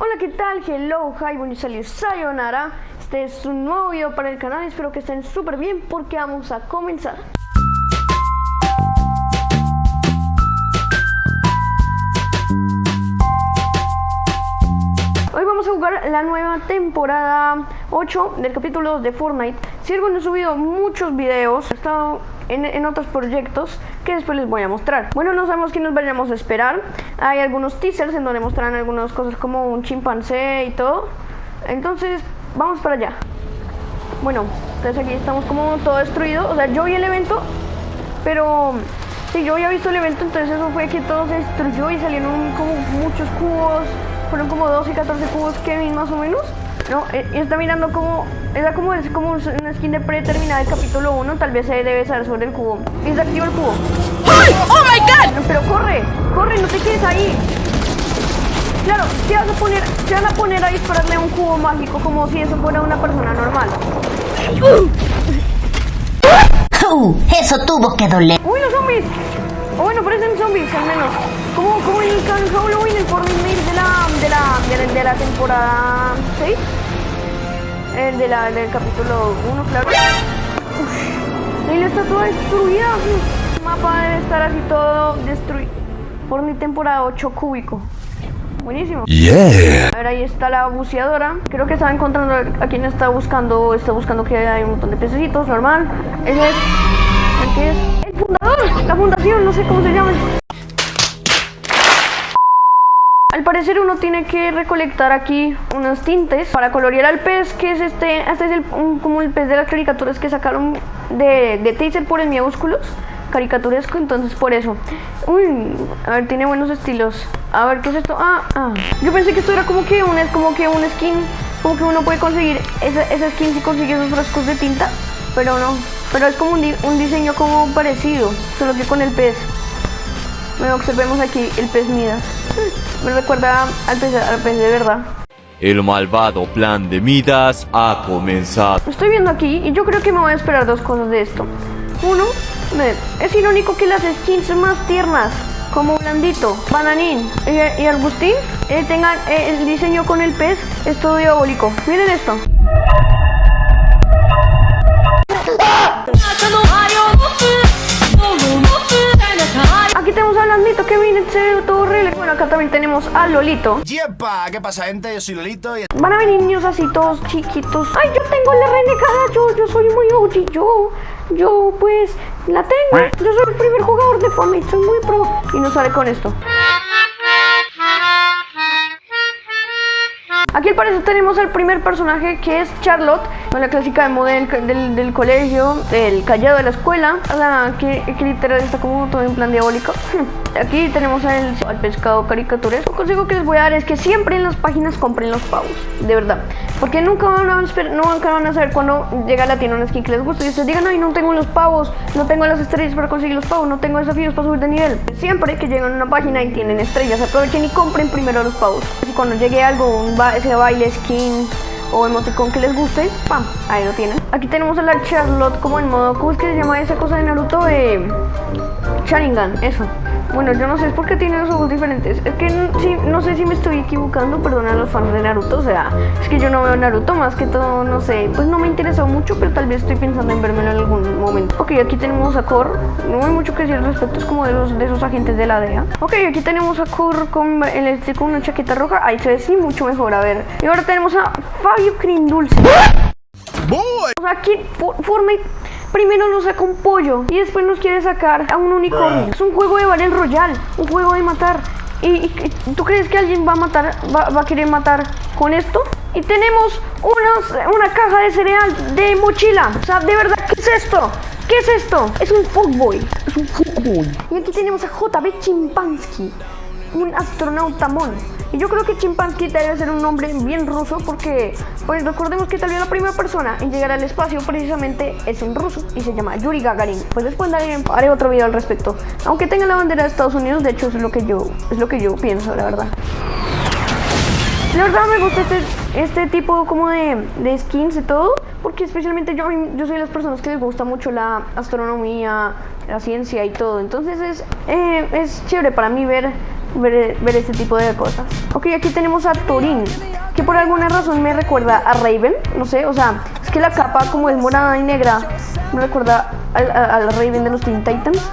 Hola, ¿qué tal? Hello, hi, buenos sayonara. Este es un nuevo video para el canal, espero que estén súper bien porque vamos a comenzar. Hoy vamos a jugar la nueva temporada 8 del capítulo 2 de Fortnite. Si algo no he subido muchos videos, he estado en, otros proyectos que después les voy a mostrar. Bueno, no sabemos qué nos vayamos a esperar. Hay algunos teasers en donde mostrarán algunas cosas como un chimpancé y todo. Entonces, vamos para allá. Bueno, entonces aquí estamos como todo destruido. O sea, yo vi el evento, pero si yo había visto el evento, entonces eso fue que todo se destruyó y salieron como muchos cubos. Fueron como 12 y 14 cubos Kevin más o menos. No, eh, está mirando como. Era como, es como una skin de predeterminada del capítulo 1. Tal vez se debe saber sobre el cubo. Y se activa el cubo. ¡Ay! ¡Oh my god! Pero corre, corre, no te quedes ahí. Claro, te vas a poner, te van a poner a dispararle a un cubo mágico como si eso fuera una persona normal. Uh, eso tuvo que doler. ¡Uy, los zombies! O bueno, parecen zombies al menos. Como, como el Halloween, el Fortnite de la, de la, de, de la temporada 6. El de la, del capítulo 1, claro. Uf, y la estatua destruida. El mapa debe estar así todo destruido. Fortnite temporada 8 cúbico. Buenísimo. Yeah. A ver, ahí está la buceadora. Creo que estaba encontrando a quien está buscando. Está buscando que hay un montón de pececitos, normal. Ese es. ¿El qué es? El fundador. La fundación, no sé cómo se llama. Al parecer uno tiene que recolectar aquí unos tintes para colorear al pez, que es este, este es el, un, como el pez de las caricaturas que sacaron de, de Taser por el Miúsculos, caricaturesco, entonces por eso. Uy, a ver, tiene buenos estilos. A ver, ¿qué es esto? Ah, ah. Yo pensé que esto era como que un, como que un skin, como que uno puede conseguir esa, esa skin si consigue esos frascos de tinta, pero no. Pero es como un diseño como parecido, solo que con el pez. Bueno, observemos aquí el pez Midas. Me recuerda al pez, al pez de verdad. El malvado plan de Midas ha comenzado. Estoy viendo aquí y yo creo que me voy a esperar dos cosas de esto. Uno, es irónico que las skins más tiernas, como Blandito, Bananín y, y Arbustín, eh, tengan eh, el diseño con el pez, es todo diabólico. Miren esto. Aquí tenemos a Blandito que viene, se ve todo. Bueno, acá también tenemos a Lolito. ¡Yepa! ¿Qué pasa, gente? Yo soy Lolito y... Van a venir niños así todos chiquitos. ¡Ay, yo tengo la renegada! Yo, yo soy muy OG, yo... Yo, pues, la tengo. Yo soy el primer jugador de Fortnite, soy muy pro. Y no sale con esto. Aquí al parecer tenemos al primer personaje que es Charlotte, con la clásica de modelo del, colegio, del callado de la escuela, o sea, que, que, literal está como todo en plan diabólico. Aquí tenemos al, al pescado caricaturesco. El consejo que les voy a dar es que siempre en las páginas compren los pavos, de verdad. Porque nunca van a, a saber cuando llega la tienda una skin que les gusta y ustedes digan, ay, no tengo los pavos, no tengo las estrellas para conseguir los pavos, no tengo desafíos para subir de nivel. Siempre que llegan a una página y tienen estrellas, aprovechen y compren primero los pavos. Y cuando llegue algo, un ba ese baile, skin o emoticón que les guste, ¡pam! Ahí lo tienen. Aquí tenemos a la Charlotte como en modo, ¿cómo es que se llama esa cosa de Naruto? Eh, Sharingan, eso. Bueno, yo no sé, es porque tiene los ojos diferentes. Es que sí, no sé si me estoy equivocando, perdona a los fans de Naruto. O sea, es que yo no veo Naruto más que todo, no sé. Pues no me interesó mucho, pero tal vez estoy pensando en vérmelo en algún momento. Ok, aquí tenemos a Kor. No hay mucho que decir al respecto, es como de, los, de esos agentes de la DEA. Ok, aquí tenemos a Kor con, el, este, con una chaqueta roja. Ahí se ve sí mucho mejor, a ver. Y ahora tenemos a Fabio Crindulce. Boy. O sea, aquí Fortnite primero nos saca un pollo y después nos quiere sacar a un unicornio. Es un juego de Battle Royale, un juego de matar. ¿Y, y tú crees que alguien va a matar, va, va, a querer matar con esto? Y tenemos unos, una caja de cereal de mochila. O sea, de verdad, ¿qué es esto? ¿Qué es esto? Es un fuckboy. Es un fuckboy. Y aquí tenemos a JB Chimpansky, un astronauta mono. Y yo creo que Chimpansky debe ser un nombre bien ruso porque, pues recordemos que tal vez la primera persona en llegar al espacio precisamente es un ruso y se llama Yuri Gagarin. Pues después daré, haré otro video al respecto. Aunque tenga la bandera de Estados Unidos, de hecho es lo que yo, es lo que yo pienso, la verdad. La verdad me gusta este, este tipo como de, de skins y todo. Porque especialmente yo, yo soy de las personas que les gusta mucho la astronomía, la ciencia y todo. Entonces es, eh, es chévere para mí ver, ver, ver este tipo de cosas. Ok, aquí tenemos a Turín, que por alguna razón me recuerda a Raven, no sé, o sea, es que la capa como es morada y negra, me recuerda al, al Raven de los Teen Titans.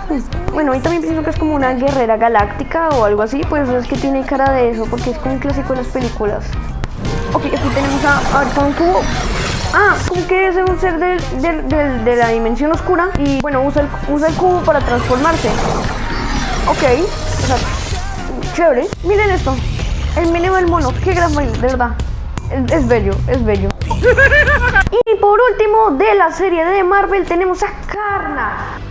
Bueno, y también pienso que es como una guerrera galáctica o algo así, pues es que tiene cara de eso, porque es como un clásico de las películas. Ok, aquí tenemos a, a ver, con un cubo. Ah, como que es un ser de la dimensión oscura y bueno, usa el, cubo para transformarse. Ok, o sea, chévere. Miren esto, el meneo del mono, qué gran de verdad. Es, bello, es bello. y por último, de la serie de Marvel tenemos a Carnage.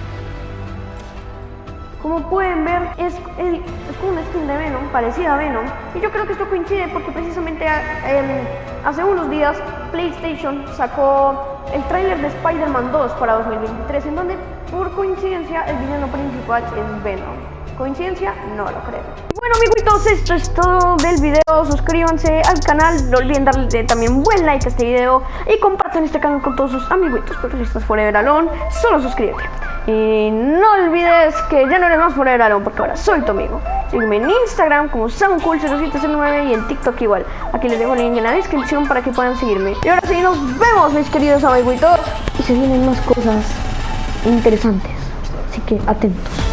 Como pueden ver, es, es como una skin de Venom, parecida a Venom. Y yo creo que esto coincide porque precisamente em, hace unos días PlayStation sacó el tráiler de Spider-Man 2 para 2023, en donde por coincidencia el villano principal es Venom. ¿Coincidencia? No lo creo. Bueno amiguitos, esto es todo del video. Suscríbanse al canal, no olviden darle también buen like a este video y compartan este canal con todos sus amiguitos. Pero si estás fuera de Alone, solo suscríbete. Y no olvides que ya no eres más Forever Alone porque ahora soy tu amigo. Sígueme en Instagram como SoundCool0709 y en TikTok igual. Aquí les dejo el link en la descripción para que puedan seguirme. Y ahora sí, nos vemos mis queridos amiguitos. Y se vienen más cosas interesantes. Así que atentos.